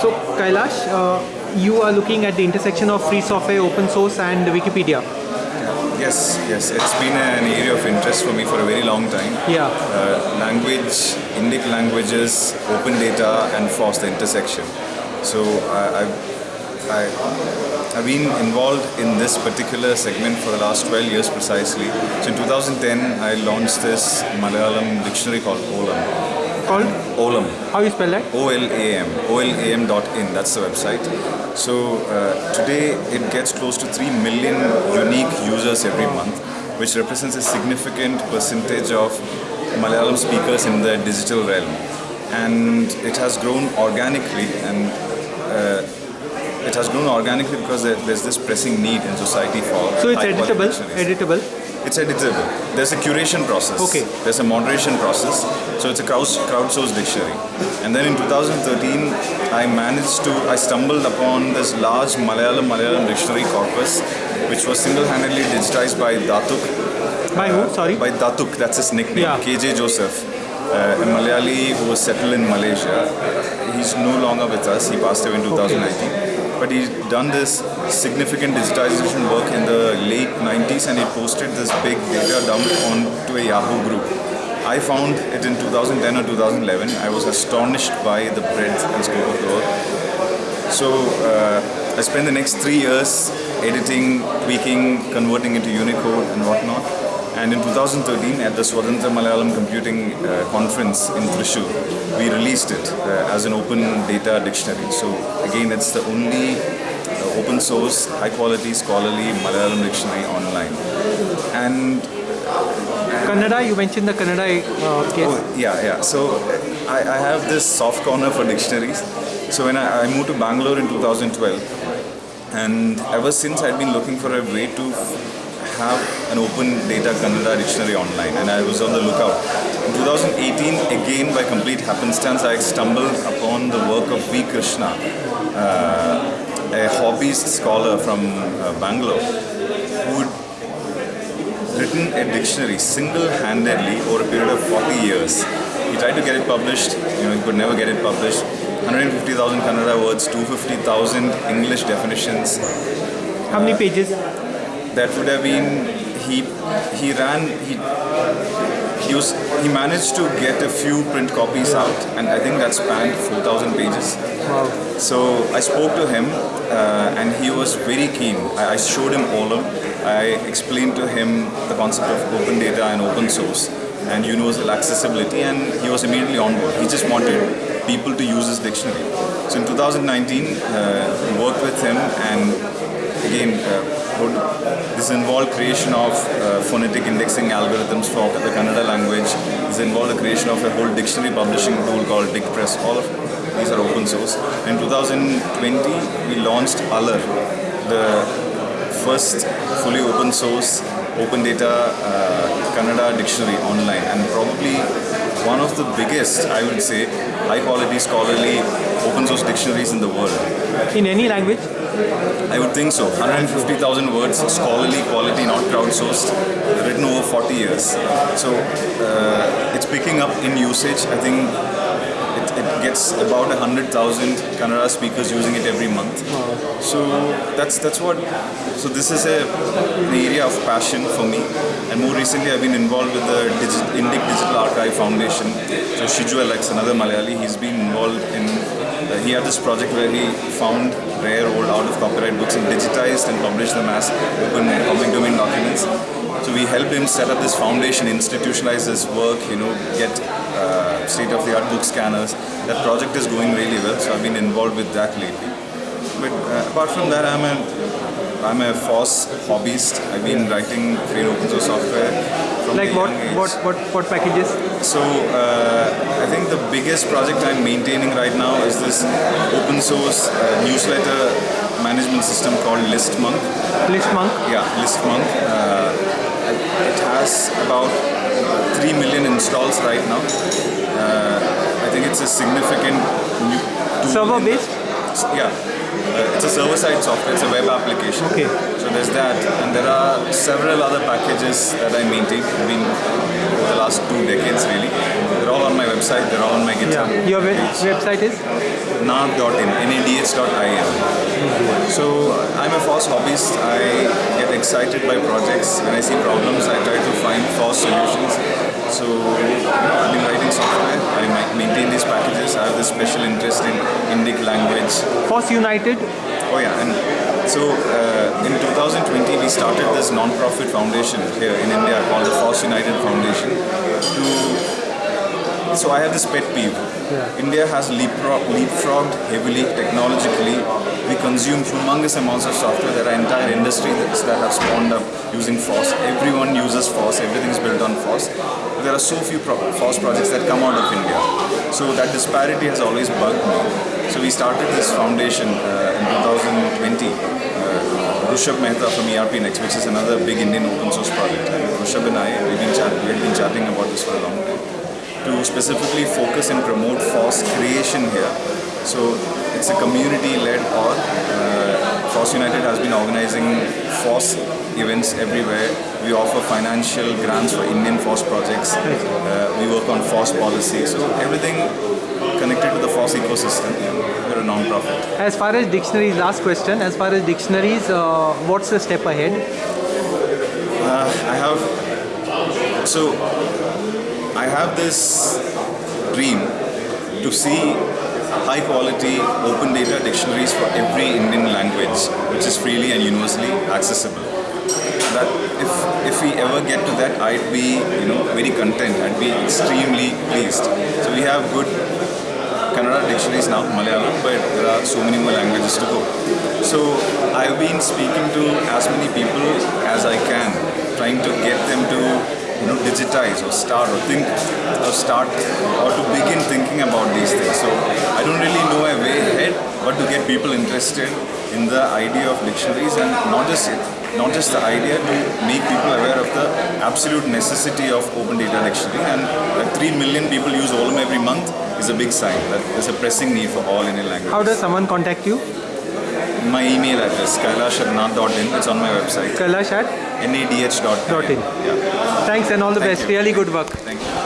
So Kailash, uh, you are looking at the intersection of free software, open source and Wikipedia. Yes, yes, it's been an area of interest for me for a very long time. Yeah. Uh, language, Indic languages, open data, and FOSS, the intersection. So I, I've, I, I've been involved in this particular segment for the last 12 years precisely. So in 2010, I launched this Malayalam dictionary called Olam. Called? Olam. How you spell that? OLAM, olam.in, that's the website. So uh, today it gets close to 3 million unique users every month, which represents a significant percentage of Malayalam speakers in the digital realm. And it has grown organically and uh, it has grown organically because there's this pressing need in society for So it's editable. Editable. It's editable. There's a curation process. Okay. There's a moderation process. So it's a crowd, crowdsourced dictionary. And then in 2013, I managed to, I stumbled upon this large Malayalam Malayalam dictionary corpus, which was single-handedly digitized by Datuk. By who? Sorry. By Datuk, that's his nickname. Yeah. KJ Joseph. Uh, a Malayali who was settled in Malaysia. He's no longer with us. He passed away in 2019 but he's done this significant digitization work in the late 90s and he posted this big data dump onto a Yahoo group. I found it in 2010 or 2011. I was astonished by the breadth and scope of the work. So uh, I spent the next three years editing, tweaking, converting into Unicode and whatnot. And in 2013, at the Swathanthra Malayalam Computing uh, Conference in Thrissur, we released it uh, as an open data dictionary. So again, it's the only uh, open source, high quality, scholarly Malayalam dictionary online. And Kannada, you mentioned the Kannada uh, case. Oh, yeah, yeah. So I, I have this soft corner for dictionaries. So when I, I moved to Bangalore in 2012, and ever since I'd been looking for a way to have an open data Kannada dictionary online, and I was on the lookout. In 2018, again by complete happenstance, I stumbled upon the work of V. Krishna, uh, a hobbyist scholar from uh, Bangalore, who had written a dictionary single-handedly over a period of 40 years. He tried to get it published, you know, he could never get it published. 150,000 Kannada words, 250,000 English definitions. How many pages? That would have been he he ran he he was he managed to get a few print copies out and I think that spanned 4,000 pages. Wow. So I spoke to him uh, and he was very keen. I, I showed him Olam. I explained to him the concept of open data and open source and universal accessibility and he was immediately on board. He just wanted people to use his dictionary. So in 2019, uh, worked with him and again, uh, this involved creation of uh, phonetic indexing algorithms for the Kannada language. This involved the creation of a whole dictionary publishing tool called DictPress. All of these are open source. In 2020, we launched Alar, the first fully open source, open data uh, Kannada dictionary online and probably one of the biggest, I would say, high quality scholarly open source dictionaries in the world. In any language? I would think so. 150,000 words, scholarly quality, not crowdsourced, written over 40 years. So uh, it's picking up in usage. I think it, gets about 100,000 Kannada speakers using it every month. So that's that's what. So this is a, an area of passion for me. And more recently, I've been involved with the Digi- Indic Digital Archive Foundation. So Shiju Alex, another Malayali, he's been involved in. Uh, he had this project where he found rare old out of copyright books and digitized and published them as open public domain documents. So we helped him set up this foundation, institutionalize his work, you know, get state-of-the-art book scanners. That project is going really well, so I've been involved with that lately. But uh, apart from that, I'm a I'm a FOSS hobbyist. I've been writing free open source software from Like what, what, what, what packages? So uh, I think the biggest project I'm maintaining right now is this open source uh, newsletter management system called ListMonk. Listmonk? Yeah, ListMonk. Uh, it has about 3 million installs right now. Uh, I think it's a significant new server based? Yeah, uh, it's a server-side software. It's a web application. Okay. So there's that, and there are several other packages that I maintain. Been over the last two decades really. They're all on my website. They're all on my GitHub. Yeah. Your web- page. website is? nad.in, nadh.in. So I'm a FOSS hobbyist. I get excited by projects. When I see problems, I try to find FOSS solutions. So I've been writing software. I maintain these packages. I have this special interest in Indic language. FOSS United. Oh yeah, and so uh, in 2020 we started this non-profit foundation here in India called the FOSS United Foundation to so I have this pet peeve. India has leapfrog, leapfrogged heavily technologically. We consume humongous amounts of software. There are entire industries that have spawned up using FOSS. Everyone uses FOSS. Everything is built on FOSS. There are so few pro- FOSS projects that come out of India. So that disparity has always bugged me. So we started this foundation uh, in 2020. Uh, Rushabh Mehta from ERP Next, which is another big Indian open source project. Rushabh and I, we've been chat- we had been chatting about this for a long time to specifically focus and promote FOSS creation here. So it's a community-led org. Uh, FOSS United has been organizing FOSS events everywhere. We offer financial grants for Indian FOSS projects. Uh, we work on FOSS policy. So everything connected to the FOSS ecosystem. We're a non-profit. As far as dictionaries, last question. As far as dictionaries, uh, what's the step ahead? I have so I have this dream to see high quality open data dictionaries for every Indian language which is freely and universally accessible. That if if we ever get to that I'd be you know very content. I'd be extremely pleased. So we have good Kannada dictionaries now, Malayalam, but there are so many more languages to go. So I've been speaking to as many people as I can, trying to get them to you know digitize or start or think or start or to begin thinking about these things. So I don't really know a way ahead, but to get people interested in the idea of dictionaries and not just not just the idea to make people aware of the absolute necessity of open data dictionary and that 3 million people use Olam every month is a big sign that there's a pressing need for all Indian languages. How does someone contact you? My email address, kailasharnath.in, it's on my website, Kailash at nadh.in. Dot in. Yeah, Thanks and all the Thank best. you. Really good work. thank you.